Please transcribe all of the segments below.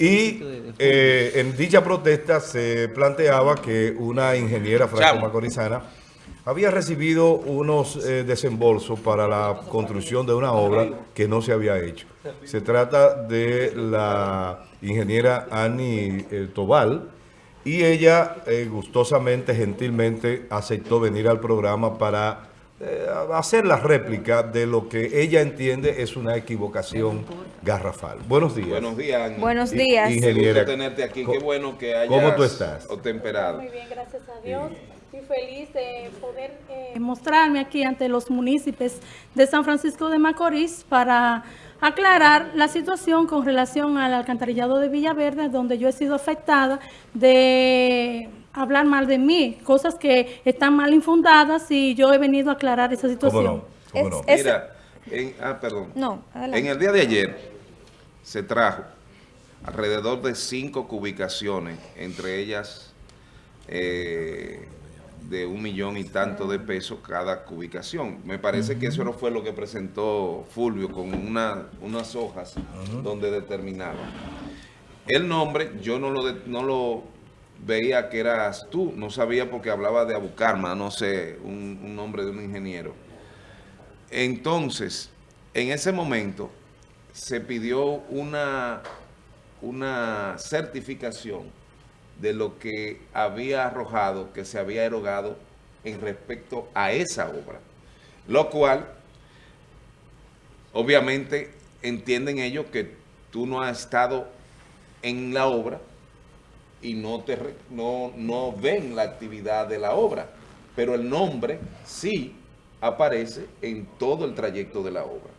Y eh, en dicha protesta se planteaba que una ingeniera franco-macorizana había recibido unos eh, desembolsos para la construcción de una obra que no se había hecho. Se trata de la ingeniera Annie eh, Tobal y ella gustosamente, gentilmente aceptó venir al programa para eh, hacer la réplica de lo que ella entiende es una equivocación garrafal. Buenos días. Buenos días. Buenos días. Ingeniera. tenerte aquí. Qué bueno que hayas ¿Cómo tú estás? temperado. Muy bien, gracias a Dios. Estoy feliz de poder eh, mostrarme aquí ante los municipios de San Francisco de Macorís para aclarar la situación con relación al alcantarillado de Villaverde, donde yo he sido afectada de hablar mal de mí, cosas que están mal infundadas y yo he venido a aclarar esa situación. ¿Cómo no? Mira, en, ah, perdón. No, En el día de ayer se trajo alrededor de cinco cubicaciones, entre ellas eh, de un millón y tanto de pesos cada cubicación. Me parece que eso no fue lo que presentó Fulvio con una, unas hojas donde determinaba. El nombre yo no lo, no lo veía que eras tú, no sabía porque hablaba de Abucarma, no sé, un, nombre de un ingeniero. Entonces, en ese momento se pidió una, una certificación de lo que había arrojado, que se había erogado en respecto a esa obra. Lo cual, obviamente, entienden ellos que tú no has estado en la obra, y no, te, no, no ven la actividad de la obra, pero el nombre sí aparece en todo el trayecto de la obra.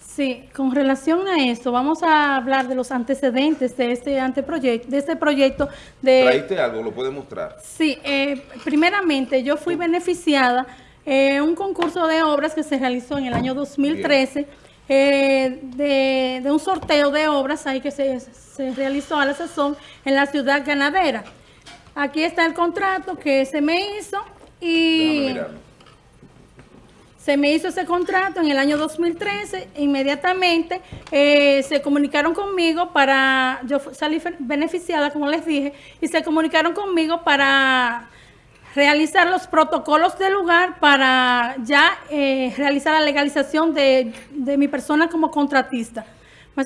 Sí, con relación a eso, vamos a hablar de los antecedentes de este anteproyecto, de este proyecto de... ¿Traíste algo? ¿Lo puede mostrar? Sí, eh, primeramente yo fui beneficiada en un concurso de obras que se realizó en el año 2013 eh, de, un sorteo de obras ahí que se, realizó a la sazón en la ciudad ganadera. Aquí está el contrato que se me hizo y se me hizo ese contrato en el año 2013. Inmediatamente eh, se comunicaron conmigo para, yo salí beneficiada como les dije, y se comunicaron conmigo para realizar los protocolos del lugar para ya eh, realizar la legalización de, mi persona como contratista.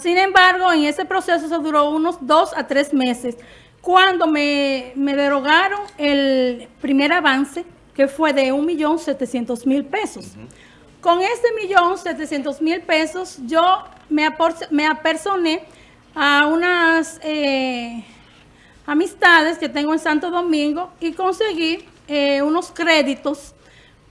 Sin embargo, en ese proceso se duró unos dos a tres meses. Cuando me, derogaron el primer avance, que fue de 1.700.000 pesos. Con ese 1.700.000 pesos, yo me, me apersoné a unas eh, amistades que tengo en Santo Domingo y conseguí eh, unos créditos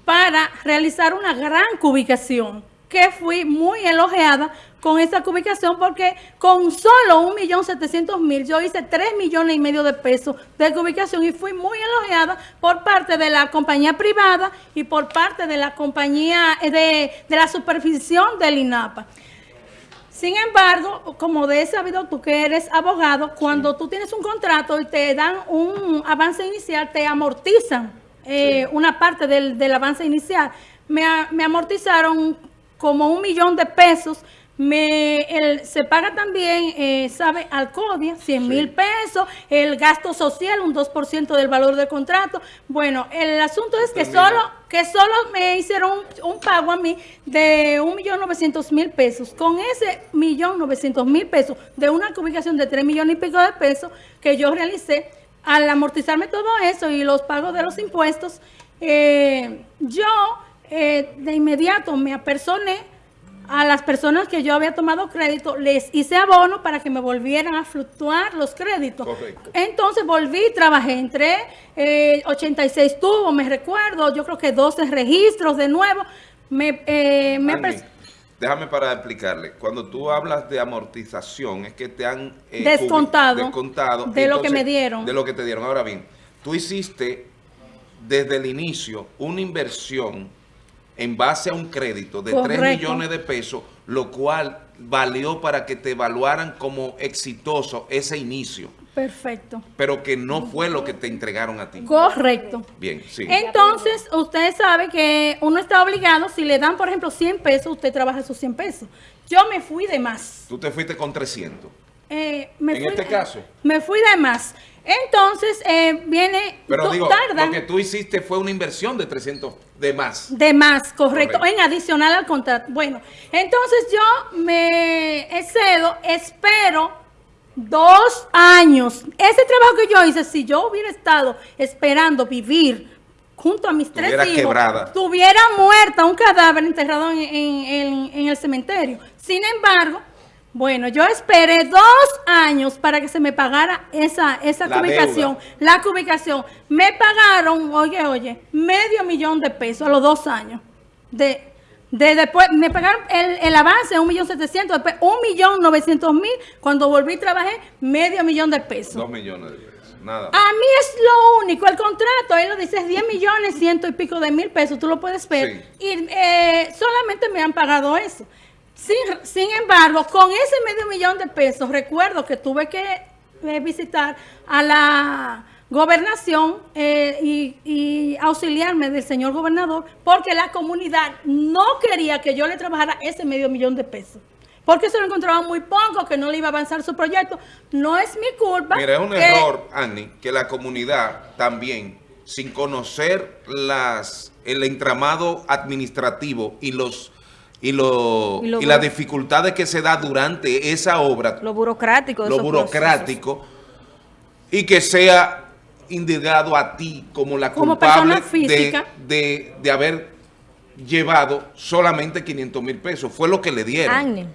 para realizar una gran cubicación, que fui muy elogiada con esa cubicación porque con solo un millón setecientos mil yo hice tres millones y medio de pesos de cubicación y fui muy elogiada por parte de la compañía privada y por parte de la compañía eh, de, de la supervisión del INAPA. Sin embargo, como de sabido tú que eres abogado, cuando tú tienes un contrato y te dan un avance inicial, te amortizan eh, una parte del, avance inicial. Me, me, amortizaron como un millón de pesos. Me, se paga también, eh, ¿sabe? Alcodia, 100 mil pesos, el gasto social, un 2% del valor del contrato. Bueno, el asunto es que solo que solo me hicieron un, pago a mí de un millón novecientos mil pesos. Con ese millón novecientos mil pesos de una ubicación de tres millones y pico de pesos que yo realicé, al amortizarme todo eso y los pagos de los impuestos, eh, yo eh, de inmediato me apersoné a las personas que yo había tomado crédito, les hice abono para que me volvieran a fluctuar los créditos. Correcto. Entonces volví, trabajé, entré, eh, 86 tubos, me recuerdo, yo creo que 12 registros de nuevo. Me, eh, déjame para explicarle, cuando tú hablas de amortización, es que te han eh, descontado, descontado de lo que me dieron. De lo que te dieron. Ahora bien, tú hiciste desde el inicio una inversión en base a un crédito de 3 millones de pesos, lo cual valió para que te evaluaran como exitoso ese inicio. Perfecto. Pero que no fue lo que te entregaron a ti. Correcto. Bien, sí. Entonces, usted sabe que uno está obligado, si le dan, por ejemplo, 100 pesos, usted trabaja esos 100 pesos. Yo me fui de más. Tú te fuiste con 300. eh, me En fui, este caso. Me fui de más. Entonces, eh, viene... Pero digo, tardan lo que tú hiciste fue una inversión de 300 de más. de más, correcto, Correcto. en adicional al contrato. Bueno, entonces yo me excedo, espero dos años. Ese trabajo que yo hice, si yo hubiera estado esperando vivir junto a mis tres hijos, quebrada. tuviera muerta un cadáver enterrado en, en- en- en el cementerio. Sin embargo, bueno, yo esperé dos años para que se me pagara esa, esa La cubicación. deuda. La cubicación. Me pagaron, oye, oye, medio millón de pesos a los dos años. De, de después, me pagaron el, el avance, un millón setecientos, después un millón novecientos mil. Cuando volví trabajé, medio millón de pesos. Dos millones de pesos. Nada. A mí es lo único, el contrato, ahí lo dice, es 10 millones, ciento y pico de mil pesos, tú lo puedes ver. Y eh, solamente me han pagado eso. Sin, sin embargo, con ese medio millón de pesos, recuerdo que tuve que eh, visitar a la gobernación eh, y, y auxiliarme del señor gobernador, porque la comunidad no quería que yo le trabajara ese medio millón de pesos. Porque se lo encontraba muy poco, que no le iba a avanzar su proyecto. No es mi culpa. Mira, es un que- error, Annie, que la comunidad también, sin conocer las el entramado administrativo y los y, lo- Y lo y las dificultades que se da durante esa obra, Lo burocrático. de lo esos burocrático, y que sea indicado a ti como la Como culpable persona física. de, de- de haber llevado solamente 500 mil pesos. Fue lo que le dieron. Agni,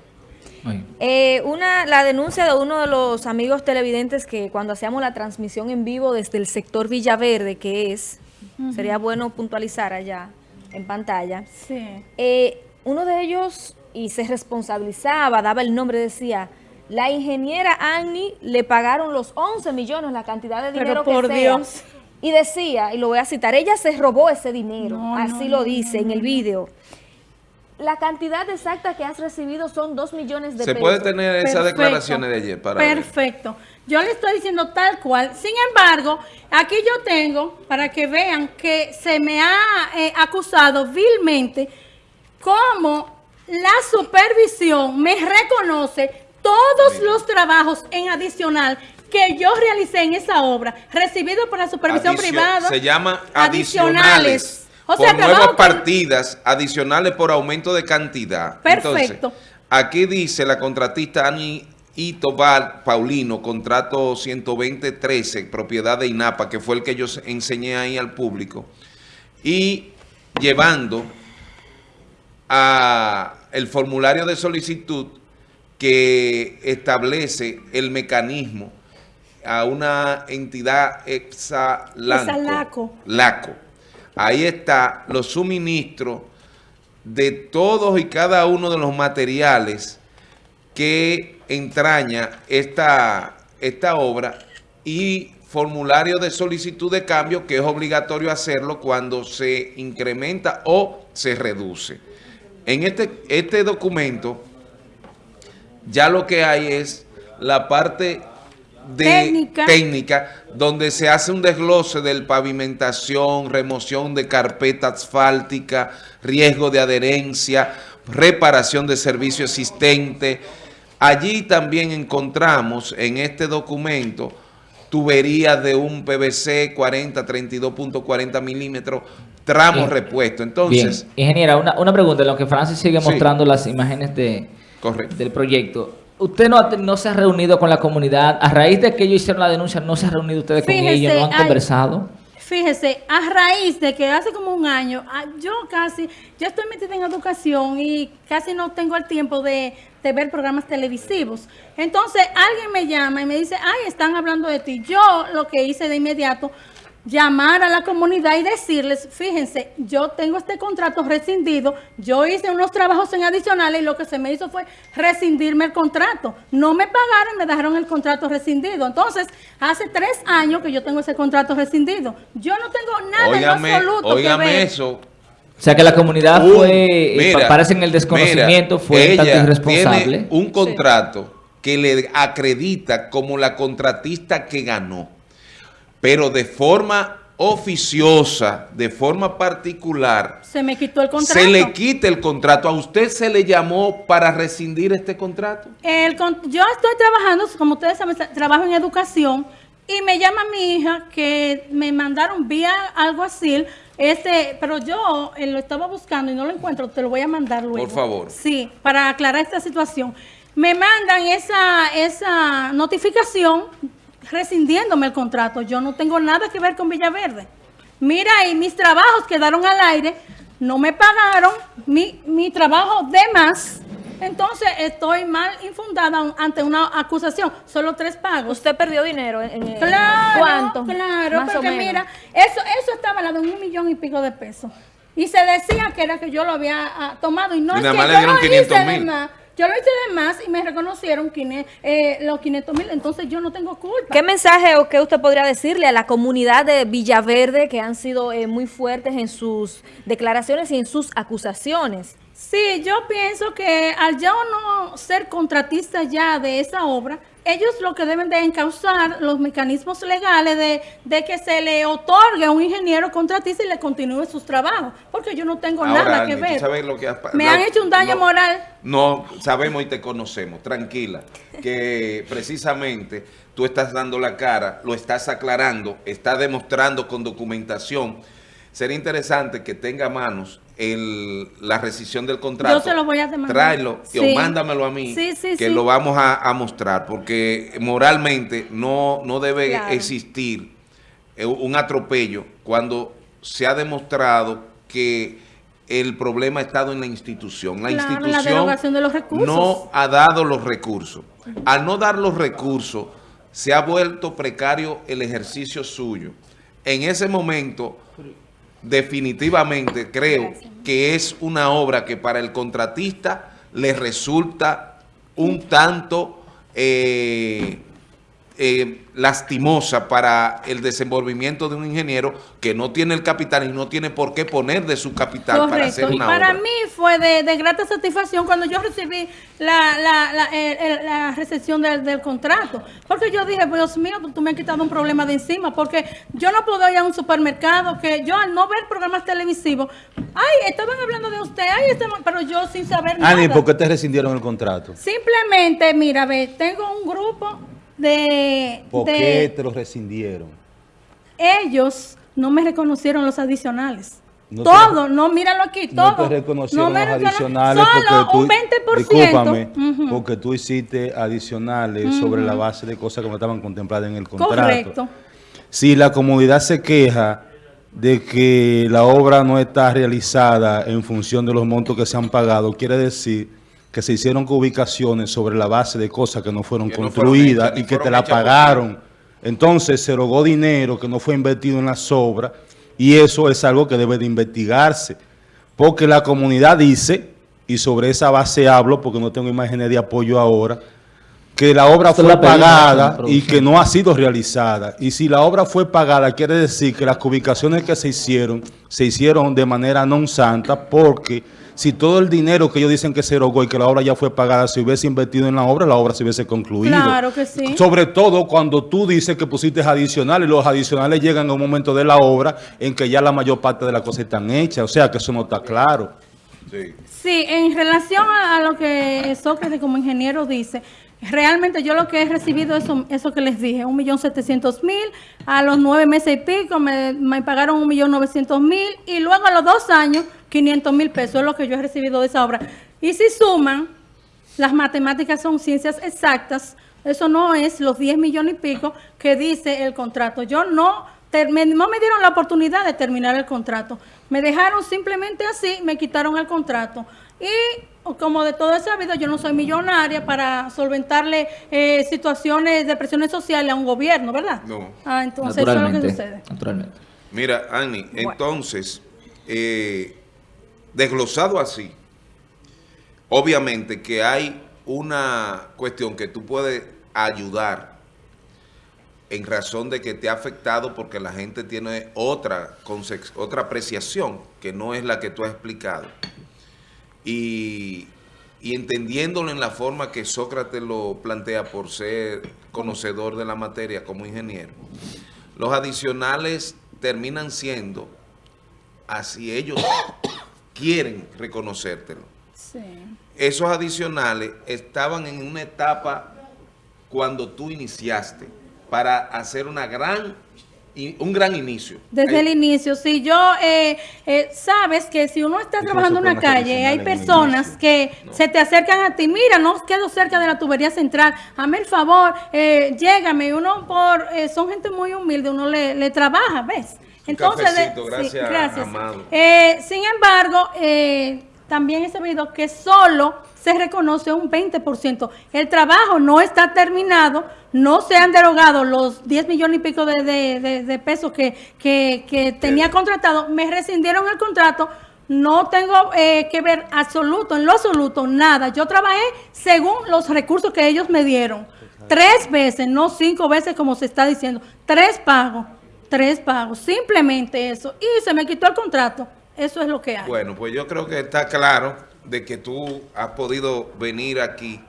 Ay. eh, una, la denuncia de uno de los amigos televidentes que cuando hacíamos la transmisión en vivo desde el sector Villaverde, que es, sería bueno puntualizar allá en pantalla, Sí. eh, uno de ellos, y se responsabilizaba, daba el nombre, decía, la ingeniera Agni le pagaron los 11 millones, la cantidad de Pero dinero por que sea. Dios. Y decía, y lo voy a citar, ella se robó ese dinero, No, así no, lo dice no, en el no. vídeo. La cantidad exacta que has recibido son 2 millones de Se pesos. puede tener esas Perfecto. declaraciones de ayer para ver. Perfecto. Yo le estoy diciendo tal cual. Sin embargo, aquí yo tengo, para que vean que se me ha eh, acusado vilmente, como la supervisión me reconoce todos los trabajos en adicional que yo realicé en esa obra, recibido por la supervisión Adicio- privada. Se llama adicionales. O sea, por nuevas que- partidas adicionales por aumento de cantidad. Perfecto. Entonces, aquí dice la contratista Ani Itobar Paulino, contrato 12013, propiedad de INAPA, que fue el que yo enseñé ahí al público, y llevando a el formulario de solicitud que establece el mecanismo a una entidad exalanco. Exalaco. LACO. Ahí está los suministros de todos y cada uno de los materiales que entraña esta, esta obra y formulario de solicitud de cambio que es obligatorio hacerlo cuando se incrementa o se reduce. En este, este documento ya lo que hay es la parte de Técnica. técnica, donde se hace un desglose del pavimentación, remoción de carpeta asfáltica, riesgo de adherencia, reparación de servicio existente. Allí también encontramos en este documento tuberías de un PVC 40, 32.40 milímetros, tramos Bien. repuestos. Bien, Entonces, ingeniera, una, una pregunta, en lo que Francis sigue Sí. mostrando las imágenes de, correcto. del proyecto. ¿Usted no, no se ha reunido con la comunidad? A raíz de que ellos hicieron la denuncia, ¿no se ha reunido ustedes con ellos? ¿No han conversado? Fíjese, a raíz de que hace como un año, ah, yo casi, yo estoy metida en educación y casi no tengo el tiempo de, de ver programas televisivos. Entonces alguien me llama y me dice, ay, están hablando de ti. Yo lo que hice de inmediato, llamar a la comunidad y decirles, fíjense, yo tengo este contrato rescindido, yo hice unos trabajos en adicionales y lo que se me hizo fue rescindirme el contrato. No me pagaron, me dejaron el contrato rescindido. Entonces, hace tres años que yo tengo ese contrato rescindido. Yo no tengo nada Óigame, en absoluto que óigame ver. eso. O sea que la comunidad Un- fue, eh, mira, parece en el desconocimiento, mira, fue tanto ella irresponsable. Tiene un contrato que le acredita como la contratista que ganó, pero de forma oficiosa, de forma particular, Se me quitó el contrato. se le quite el contrato. ¿A usted se le llamó para rescindir este contrato? El yo estoy trabajando, como ustedes saben, tra- trabajo en educación y me llama mi hija que me mandaron vía algo así, este, pero yo eh, lo estaba buscando y no lo encuentro, te lo voy a mandar luego. Por favor. Sí, para aclarar esta situación. Me mandan esa, esa notificación rescindiéndome el contrato. Yo no tengo nada que ver con Villaverde. Mira, y mis trabajos quedaron al aire, no me pagaron mi, mi trabajo de más. Entonces estoy mal infundada ante una acusación. Solo tres pagos. Usted perdió dinero. En, en- Claro, ¿Cuánto? claro, Más porque mira, eso, eso estaba la de un millón y pico de pesos. Y se decía que era que yo lo había ah, tomado y no Y es nada que yo lo 500 hice de mil. Yo lo hice de más y me reconocieron quine- eh, los 500 mil, entonces yo no tengo culpa. ¿Qué mensaje o qué usted podría decirle a la comunidad de Villaverde que han sido eh, muy fuertes en sus declaraciones y en sus acusaciones? Sí, yo pienso que al yo no ser contratista ya de esa obra, ellos lo que deben de encauzar los mecanismos legales de, de que se le otorgue a un ingeniero contratista y le continúe sus trabajos, porque yo no tengo Ahora, nada que Alni, ¿tú ver. sabes lo que has pa- Me han hecho un daño no, moral. No, sabemos y te conocemos, tranquila, que precisamente tú estás dando la cara, lo estás aclarando, estás demostrando con documentación. Sería interesante que tenga a manos el, la rescisión del contrato. Yo se lo voy a demandar. Tráelo Sí. o mándamelo a mí, Sí, sí, que lo vamos a, a mostrar, porque moralmente no, no debe Claro. existir eh, un atropello cuando se ha demostrado que el problema ha estado en la institución. La Claro, en la institución de los recursos. no ha dado los recursos. Al no dar los recursos, se ha vuelto precario el ejercicio suyo. En ese momento, definitivamente creo que es una obra que para el contratista le resulta un tanto eh, eh, lastimosa para el desenvolvimiento de un ingeniero que no tiene el capital y no tiene por qué poner de su capital para hacer una Para obra. mí fue de, de grata satisfacción cuando yo recibí la, la, la, el- el- la recepción del, del contrato. Porque yo dije, Dios mío, tú me has quitado un problema de encima. Porque yo no puedo ir a un supermercado que yo al no ver programas televisivos, ay, estaban hablando de usted, ay, estaban-", pero yo sin saber nada. Ani, ¿por qué te rescindieron el contrato? Simplemente, mira, ve, tengo un grupo de... ¿Por de- qué te lo rescindieron? ellos no me reconocieron los adicionales. No te- todo, no, míralo aquí, todo. No te reconocieron me los adicionales Solo porque tú, un 20%. discúlpame, porque tú hiciste adicionales sobre la base de cosas que no estaban contempladas en el contrato. Correcto. Si la comunidad se queja de que la obra no está realizada en función de los montos que se han pagado, quiere decir que se hicieron ubicaciones sobre la base de cosas que no fueron Que no fueron construidas hechas, y que te la pagaron. Entonces se rogó dinero que no fue invertido en las obras y eso es algo que debe de investigarse. Porque la comunidad dice, y sobre esa base hablo porque no tengo imágenes de apoyo ahora, que la obra Esto fue la pagada y que no ha sido realizada. Y si la obra fue pagada, quiere decir que las ubicaciones que se hicieron, se hicieron de manera non santa, porque si todo el dinero que ellos dicen que se erogó y que la obra ya fue pagada, se hubiese invertido en la obra, la obra se hubiese concluido. Claro que sí. Sobre todo cuando tú dices que pusiste adicionales, los adicionales llegan a un momento de la obra en que ya la mayor parte de las cosas están hechas, o sea que eso no está claro. Sí. Sí, en relación a, a lo que Sócrates como ingeniero dice, realmente yo lo que he recibido es eso, eso que les dije, un millón setecientos mil, a los nueve meses y pico me, me pagaron un millón novecientos mil y luego a los dos años 500 mil pesos es lo que yo he recibido de esa obra. Y si suman, las matemáticas son ciencias exactas, eso no es los 10 millones y pico que dice el contrato. Yo no, no me dieron la oportunidad de terminar el contrato. Me dejaron simplemente así, me quitaron el contrato. Y como de todo he sabido, yo no soy millonaria para solventarle eh, situaciones de presiones sociales a un gobierno, ¿verdad? No. Ah, entonces eso es lo que naturalmente, sucede. naturalmente. Mira, Annie, entonces, eh, desglosado así, obviamente que hay una cuestión que tú puedes ayudar en razón de que te ha afectado porque la gente tiene otra, otra apreciación que no es la que tú has explicado. Y entendiéndolo en la forma que Sócrates lo plantea por ser conocedor de la materia como ingeniero, los adicionales terminan siendo, así ellos quieren reconocértelo. Sí. Esos adicionales estaban en una etapa cuando tú iniciaste para hacer una gran, un gran inicio. Desde el inicio, si yo, eh, eh, sabes que si uno está trabajando en una calle, hay personas que se te acercan a ti, mira, no quedo cerca de la tubería central, hazme el favor, eh, llégame, uno por, eh, son gente muy humilde, uno le, le trabaja, ¿ves? Un de- cafecito, sí, gracias, Amado. Eh, sin embargo, eh, también he sabido que solo se reconoce un 20%. El trabajo no está terminado, no se han derogado los 10 millones y pico de, de- de- de pesos que, que- que tenía contratado. Me rescindieron el contrato. No tengo eh, que ver absoluto, en lo absoluto, nada. Yo trabajé según los recursos que ellos me dieron. Tres veces, no cinco veces como se está diciendo. Tres pagos, tres pagos. Simplemente eso. Y se me quitó el contrato. Eso es lo que hay. Bueno, pues yo creo que está claro de que tú has podido venir aquí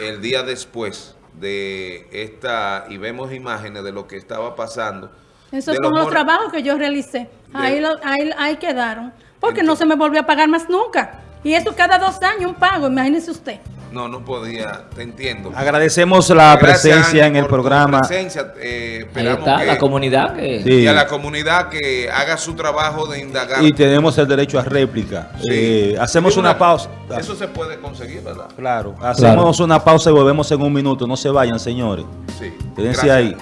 el día después de esta, y vemos imágenes de lo que estaba pasando. Esos de son los trabajos que yo realicé. Ahí, lo- ahí, ahí quedaron. Porque no se me volvió a pagar más nunca. Y eso cada dos años un pago, imagínese usted. No, no podía, te entiendo. Agradecemos la Gracias, presencia en el por tu programa. presencia. Eh, Ahí esperamos está, que- la comunidad que... Sí. y a la comunidad que haga su trabajo de indagar. Y tenemos el derecho a réplica. Sí. Eh, hacemos una pausa. Eso se puede conseguir, ¿verdad? Claro, hacemos Claro. una pausa y volvemos en un minuto. No se vayan, señores. Sí. Quédense Gracias. ahí.